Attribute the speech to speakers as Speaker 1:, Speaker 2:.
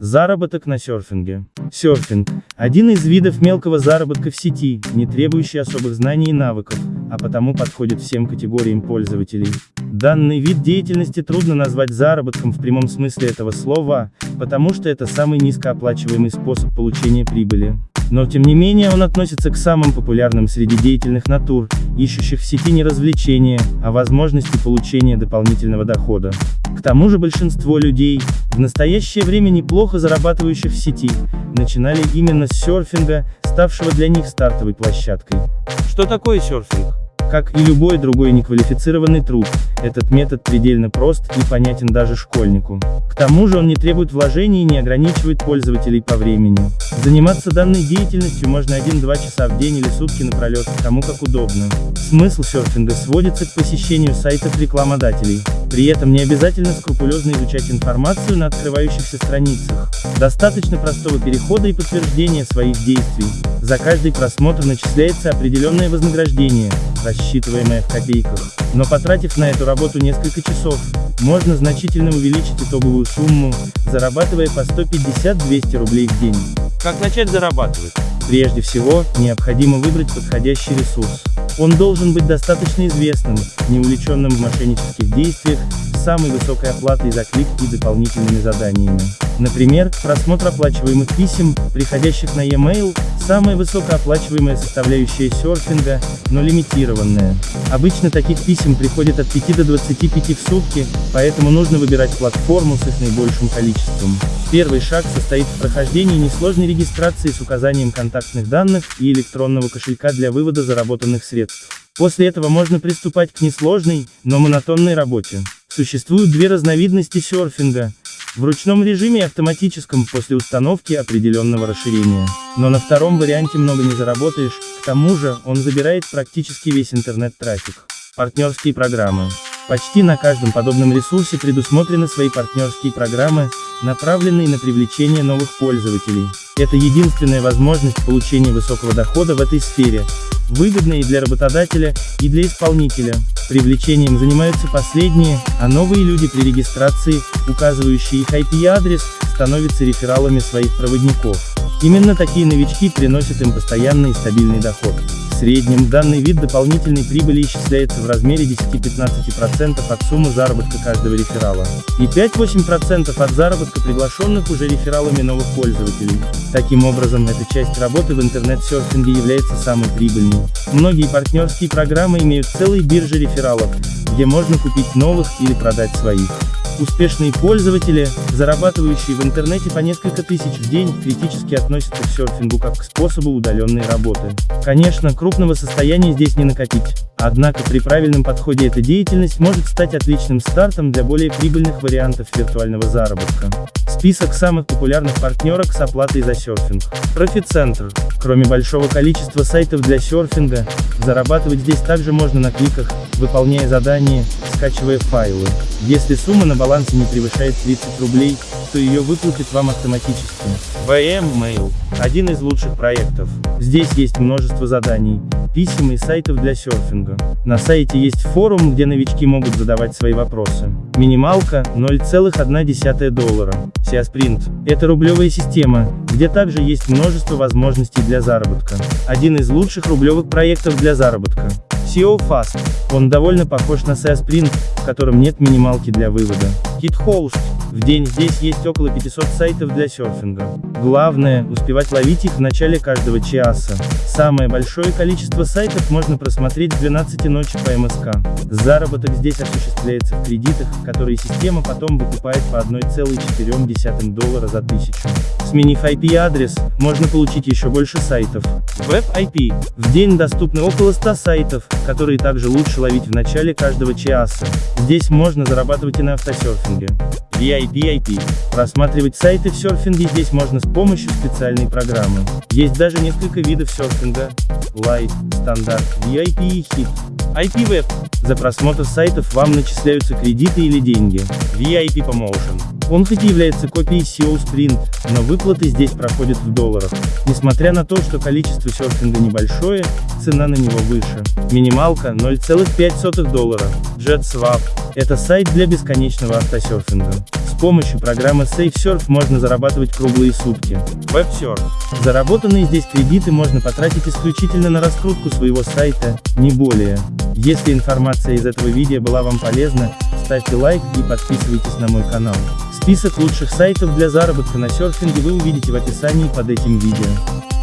Speaker 1: Заработок на серфинге. Серфинг – один из видов мелкого заработка в сети, не требующий особых знаний и навыков, а потому подходит всем категориям пользователей. Данный вид деятельности трудно назвать заработком в прямом смысле этого слова, потому что это самый низкооплачиваемый способ получения прибыли. Но тем не менее он относится к самым популярным среди деятельных натур, ищущих в сети не развлечения, а возможности получения дополнительного дохода. К тому же большинство людей, в настоящее время неплохо зарабатывающих в сети, начинали именно с серфинга, ставшего для них стартовой площадкой. Что такое серфинг? Как и любой другой неквалифицированный труд, этот метод предельно прост и понятен даже школьнику. К тому же он не требует вложений и не ограничивает пользователей по времени. Заниматься данной деятельностью можно 1-2 часа в день или сутки напролет, кому как удобно. Смысл серфинга сводится к посещению сайтов рекламодателей. При этом не обязательно скрупулезно изучать информацию на открывающихся страницах. Достаточно простого перехода и подтверждения своих действий. За каждый просмотр начисляется определенное вознаграждение, рассчитываемое в копейках. Но потратив на эту работу несколько часов, можно значительно увеличить итоговую сумму, зарабатывая по 150-200 рублей в день. Как начать зарабатывать? Прежде всего, необходимо выбрать подходящий ресурс. Он должен быть достаточно известным, не увлеченным в мошеннических действиях, самой высокой оплатой за клик и дополнительными заданиями. Например, просмотр оплачиваемых писем, приходящих на e-mail, самая высокооплачиваемая составляющая серфинга, но лимитированная. Обычно таких писем приходит от 5 до 25 в сутки, поэтому нужно выбирать платформу с их наибольшим количеством. Первый шаг состоит в прохождении несложной регистрации с указанием контактных данных и электронного кошелька для вывода заработанных средств. После этого можно приступать к несложной, но монотонной работе. Существуют две разновидности серфинга – в ручном режиме и автоматическом после установки определенного расширения. Но на втором варианте много не заработаешь, к тому же, он забирает практически весь интернет-трафик. Партнерские программы. Почти на каждом подобном ресурсе предусмотрены свои партнерские программы, направленные на привлечение новых пользователей. Это единственная возможность получения высокого дохода в этой сфере, выгодная и для работодателя, и для исполнителя. Привлечением занимаются последние, а новые люди при регистрации, указывающие их IP-адрес, становятся рефералами своих проводников. Именно такие новички приносят им постоянный и стабильный доход. Среднем данный вид дополнительной прибыли исчисляется в размере 10-15% от суммы заработка каждого реферала и 5-8% от заработка приглашенных уже рефералами новых пользователей. Таким образом, эта часть работы в интернет-серфинге является самой прибыльной. Многие партнерские программы имеют целые биржи рефералов, где можно купить новых или продать своих. Успешные пользователи, зарабатывающие в интернете по несколько тысяч в день, критически относятся к серфингу как к способу удаленной работы. Конечно, крупного состояния здесь не накопить. Однако при правильном подходе эта деятельность может стать отличным стартом для более прибыльных вариантов виртуального заработка. Список самых популярных партнерок с оплатой за серфинг. Профицентр. Кроме большого количества сайтов для серфинга, зарабатывать здесь также можно на кликах, выполняя задания, скачивая файлы. Если сумма на балансе не превышает 30 рублей, то ее выплатят вам автоматически. VM Mail – один из лучших проектов. Здесь есть множество заданий, писем и сайтов для серфинга. На сайте есть форум, где новички могут задавать свои вопросы. Минималка – 0,1 доллара. SEA – это рублевая система, где также есть множество возможностей для заработка. Один из лучших рублевых проектов для заработка. SEO Fast. Он довольно похож на SEA Sprint, в котором нет минималки для вывода. KitHost. В день здесь есть около 500 сайтов для серфинга. Главное, успевать ловить их в начале каждого часа. Самое большое количество сайтов можно просмотреть в 12 ночи по МСК. Заработок здесь осуществляется в кредитах, которые система потом выкупает по 1,4 доллара за тысячу. Сменив IP-адрес, можно получить еще больше сайтов. Web IP. В день доступны около 100 сайтов, которые также лучше ловить в начале каждого часа. Здесь можно зарабатывать и на автосерфинге. VIP-IP. Просматривать сайты в серфинге здесь можно с помощью специальной программы. Есть даже несколько видов серфинга. Light, стандарт, VIP и Hit. IP-Web. За просмотр сайтов вам начисляются кредиты или деньги. VIP Promotion. Он хоть и является копией SEO Sprint, но выплаты здесь проходят в долларах. Несмотря на то, что количество серфинга небольшое, цена на него выше. Минималка 0,5 доллара. JetSwap – это сайт для бесконечного автосерфинга. помощью программы SafeSurf можно зарабатывать круглые сутки. WebSurf. Заработанные здесь кредиты можно потратить исключительно на раскрутку своего сайта, не более. Если информация из этого видео была вам полезна, ставьте лайк и подписывайтесь на мой канал. Список лучших сайтов для заработка на серфинге вы увидите в описании под этим видео.